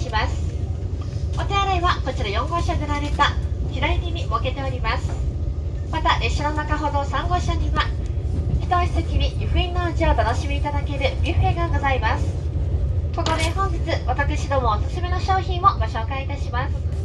します。お手洗いはこちら4号車でられた左手に設けております。また列車の中ほど3号車には一足先に湯布院の味をお楽しみいただけるビュッフェがございます。ここで本日私どもおすすめの商品をご紹介いたします。